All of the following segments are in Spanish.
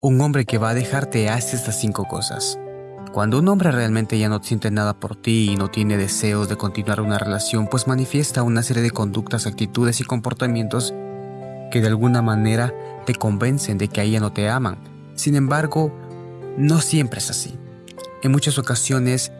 Un hombre que va a dejarte hace estas cinco cosas. Cuando un hombre realmente ya no siente nada por ti y no tiene deseos de continuar una relación, pues manifiesta una serie de conductas, actitudes y comportamientos que de alguna manera te convencen de que a ella no te aman. Sin embargo, no siempre es así. En muchas ocasiones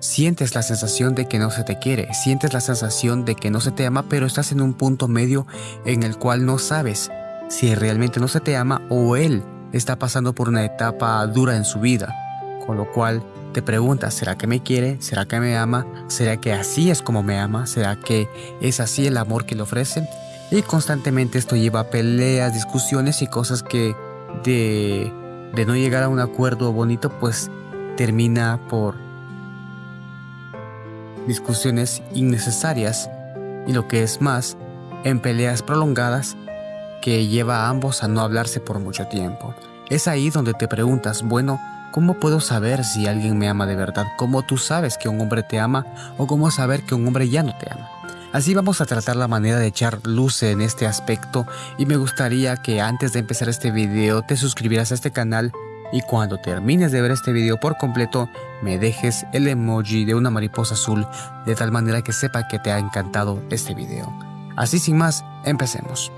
sientes la sensación de que no se te quiere, sientes la sensación de que no se te ama, pero estás en un punto medio en el cual no sabes si realmente no se te ama o él está pasando por una etapa dura en su vida, con lo cual te preguntas, ¿será que me quiere? ¿Será que me ama? ¿Será que así es como me ama? ¿Será que es así el amor que le ofrece? Y constantemente esto lleva a peleas, discusiones y cosas que de, de no llegar a un acuerdo bonito pues termina por discusiones innecesarias y lo que es más, en peleas prolongadas que lleva a ambos a no hablarse por mucho tiempo. Es ahí donde te preguntas, bueno, ¿cómo puedo saber si alguien me ama de verdad? ¿Cómo tú sabes que un hombre te ama o cómo saber que un hombre ya no te ama? Así vamos a tratar la manera de echar luz en este aspecto y me gustaría que antes de empezar este video te suscribieras a este canal y cuando termines de ver este video por completo me dejes el emoji de una mariposa azul de tal manera que sepa que te ha encantado este video. Así sin más, empecemos.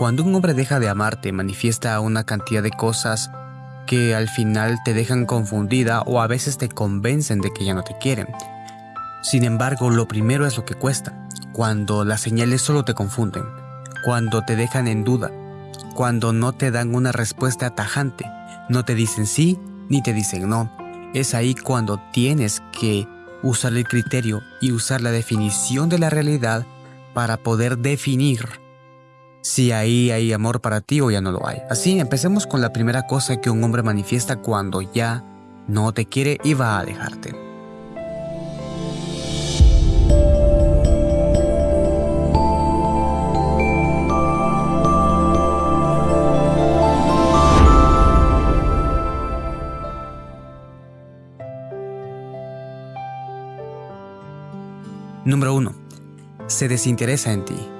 Cuando un hombre deja de amarte, manifiesta una cantidad de cosas que al final te dejan confundida o a veces te convencen de que ya no te quieren. Sin embargo, lo primero es lo que cuesta, cuando las señales solo te confunden, cuando te dejan en duda, cuando no te dan una respuesta tajante, no te dicen sí ni te dicen no. Es ahí cuando tienes que usar el criterio y usar la definición de la realidad para poder definir si ahí hay amor para ti o ya no lo hay. Así, empecemos con la primera cosa que un hombre manifiesta cuando ya no te quiere y va a dejarte. Número 1. Se desinteresa en ti.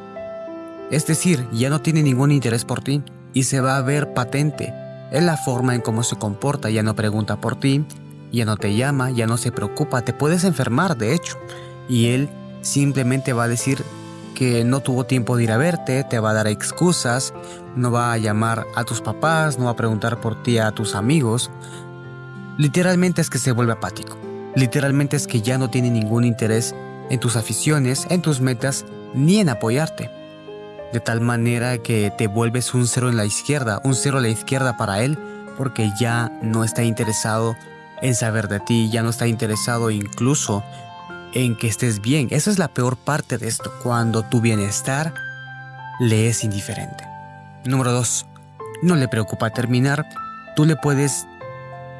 Es decir, ya no tiene ningún interés por ti y se va a ver patente en la forma en cómo se comporta, ya no pregunta por ti, ya no te llama, ya no se preocupa, te puedes enfermar de hecho y él simplemente va a decir que no tuvo tiempo de ir a verte, te va a dar excusas, no va a llamar a tus papás, no va a preguntar por ti a tus amigos. Literalmente es que se vuelve apático. Literalmente es que ya no tiene ningún interés en tus aficiones, en tus metas, ni en apoyarte de tal manera que te vuelves un cero en la izquierda, un cero a la izquierda para él, porque ya no está interesado en saber de ti, ya no está interesado incluso en que estés bien. Esa es la peor parte de esto, cuando tu bienestar le es indiferente. Número 2. No le preocupa terminar, tú le puedes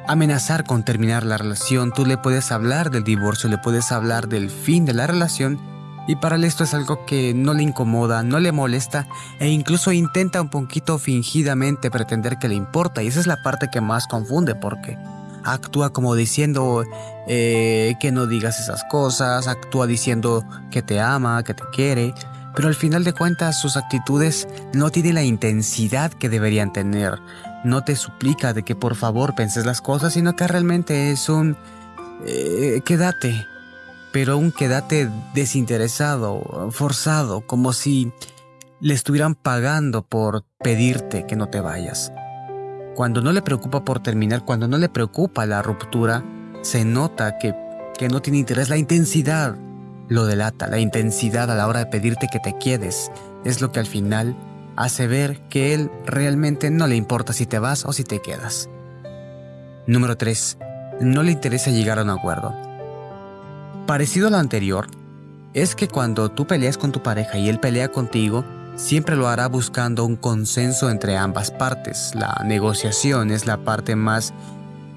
amenazar con terminar la relación, tú le puedes hablar del divorcio, le puedes hablar del fin de la relación, y para él esto es algo que no le incomoda, no le molesta e incluso intenta un poquito fingidamente pretender que le importa y esa es la parte que más confunde porque actúa como diciendo eh, que no digas esas cosas, actúa diciendo que te ama, que te quiere, pero al final de cuentas sus actitudes no tienen la intensidad que deberían tener. No te suplica de que por favor penses las cosas, sino que realmente es un... Eh, quédate, pero aún quédate desinteresado, forzado, como si le estuvieran pagando por pedirte que no te vayas. Cuando no le preocupa por terminar, cuando no le preocupa la ruptura, se nota que, que no tiene interés. La intensidad lo delata, la intensidad a la hora de pedirte que te quedes es lo que al final hace ver que él realmente no le importa si te vas o si te quedas. Número 3. No le interesa llegar a un acuerdo. Parecido a lo anterior, es que cuando tú peleas con tu pareja y él pelea contigo, siempre lo hará buscando un consenso entre ambas partes. La negociación es la parte más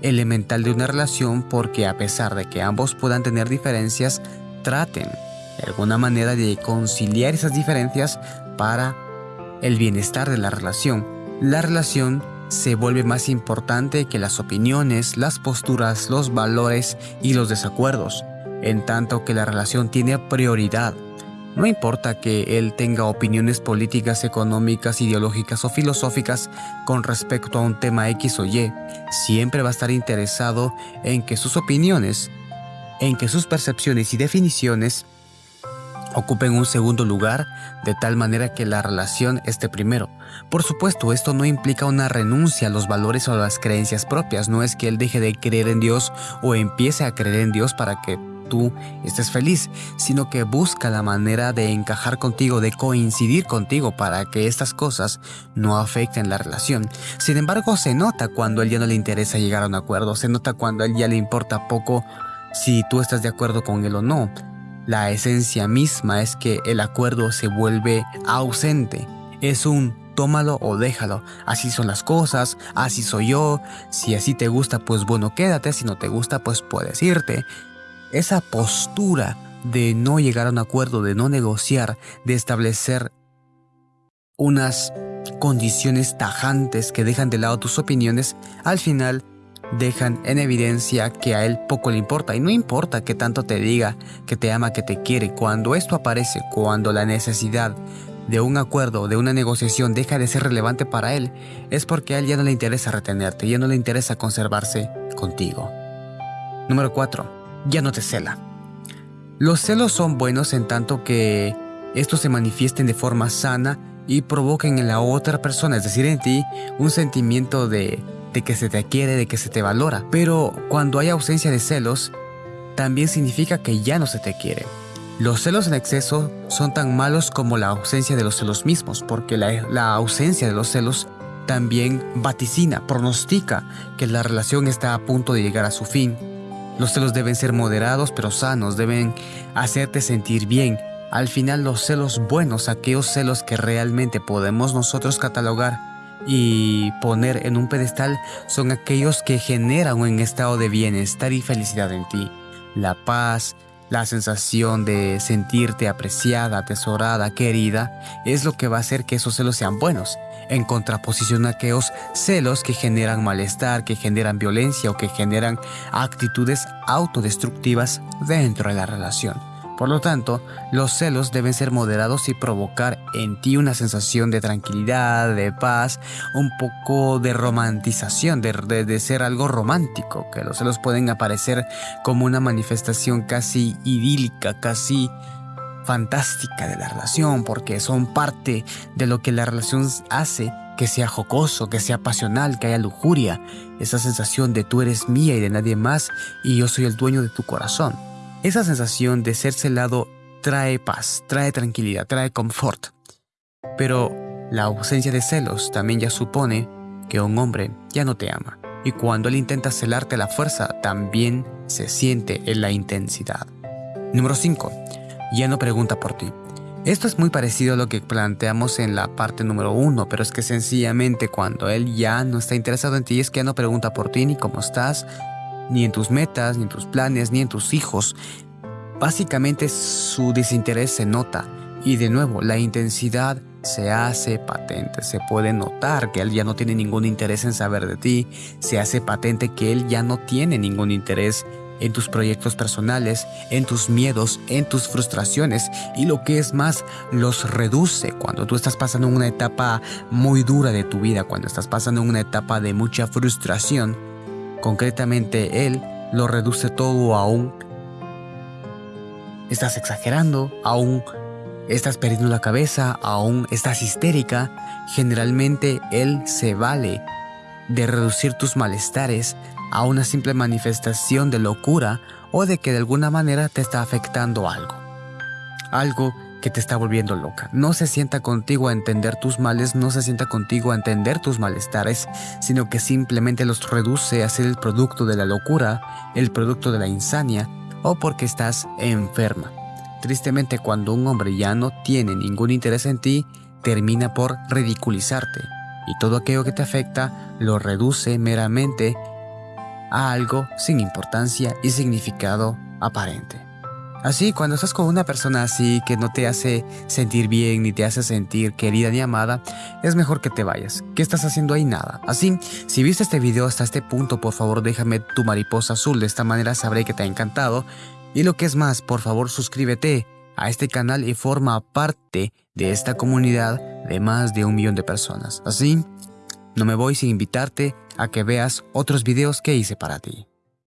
elemental de una relación porque a pesar de que ambos puedan tener diferencias, traten de alguna manera de conciliar esas diferencias para el bienestar de la relación. La relación se vuelve más importante que las opiniones, las posturas, los valores y los desacuerdos en tanto que la relación tiene prioridad. No importa que él tenga opiniones políticas, económicas, ideológicas o filosóficas con respecto a un tema X o Y, siempre va a estar interesado en que sus opiniones, en que sus percepciones y definiciones ocupen un segundo lugar de tal manera que la relación esté primero. Por supuesto, esto no implica una renuncia a los valores o a las creencias propias, no es que él deje de creer en Dios o empiece a creer en Dios para que tú estés feliz, sino que busca la manera de encajar contigo, de coincidir contigo para que estas cosas no afecten la relación. Sin embargo, se nota cuando a él ya no le interesa llegar a un acuerdo, se nota cuando a él ya le importa poco si tú estás de acuerdo con él o no. La esencia misma es que el acuerdo se vuelve ausente. Es un tómalo o déjalo. Así son las cosas, así soy yo. Si así te gusta, pues bueno, quédate. Si no te gusta, pues puedes irte esa postura de no llegar a un acuerdo, de no negociar, de establecer unas condiciones tajantes que dejan de lado tus opiniones, al final dejan en evidencia que a él poco le importa. Y no importa que tanto te diga que te ama, que te quiere, cuando esto aparece, cuando la necesidad de un acuerdo, de una negociación deja de ser relevante para él, es porque a él ya no le interesa retenerte, ya no le interesa conservarse contigo. Número 4 ya no te cela. Los celos son buenos en tanto que estos se manifiesten de forma sana y provoquen en la otra persona, es decir, en ti, un sentimiento de, que se te quiere, de que se te valora. Pero cuando hay ausencia de celos, también significa que ya no se te quiere. Los celos en exceso son tan malos como la ausencia de los celos mismos, porque la, la, ausencia de los celos también vaticina, pronostica que la relación está a punto de llegar a su fin los celos deben ser moderados pero sanos, deben hacerte sentir bien. Al final los celos buenos, aquellos celos que realmente podemos nosotros catalogar y poner en un pedestal, son aquellos que generan un estado de bienestar y felicidad en ti. La paz, la sensación de sentirte apreciada, atesorada, querida, es lo que va a hacer que esos celos sean buenos en contraposición a aquellos celos que generan malestar, que generan violencia o que generan actitudes autodestructivas dentro de la relación. Por lo tanto, los celos deben ser moderados y provocar en ti una sensación de tranquilidad, de paz, un poco de romantización, de, de, ser algo romántico, que los celos pueden aparecer como una manifestación casi idílica, casi fantástica de la relación porque son parte de lo que la relación hace que sea jocoso, que sea pasional, que haya lujuria, esa sensación de tú eres mía y de nadie más y yo soy el dueño de tu corazón. Esa sensación de ser celado trae paz, trae tranquilidad, trae confort. Pero la ausencia de celos también ya supone que un hombre ya no te ama. Y cuando él intenta celarte la fuerza, también se siente en la intensidad. Número 5 ya no pregunta por ti. Esto es muy parecido a lo que planteamos en la parte número uno, pero es que sencillamente cuando él ya no está interesado en ti es que ya no pregunta por ti ni cómo estás, ni en tus metas, ni en tus planes, ni en tus hijos. Básicamente su desinterés se nota y de nuevo la intensidad se hace patente, se puede notar que él ya no tiene ningún interés en saber de ti, se hace patente que él ya no tiene ningún interés en tus proyectos personales, en tus miedos, en tus frustraciones y lo que es más, los reduce cuando tú estás pasando una etapa muy dura de tu vida, cuando estás pasando una etapa de mucha frustración. Concretamente, él lo reduce todo a un... Estás exagerando, aún estás perdiendo la cabeza, aún estás histérica. Generalmente él se vale de reducir tus malestares a una simple manifestación de locura o de que de alguna manera te está afectando algo. Algo que te está volviendo loca. No se sienta contigo a entender tus males, no se sienta contigo a entender tus malestares, sino que simplemente los reduce a ser el producto de la locura, el producto de la insania o porque estás enferma. Tristemente cuando un hombre ya no tiene ningún interés en ti, termina por ridiculizarte y todo aquello que te afecta lo reduce meramente a algo sin importancia y significado aparente. Así, cuando estás con una persona así que no te hace sentir bien ni te hace sentir querida ni amada, es mejor que te vayas. ¿Qué estás haciendo ahí? Nada. Así, si viste este video hasta este punto, por favor déjame tu mariposa azul, de esta manera sabré que te ha encantado. Y lo que es más, por favor suscríbete a este canal y forma parte de esta comunidad de más de un millón de personas. Así, no me voy sin invitarte a que veas otros videos que hice para ti.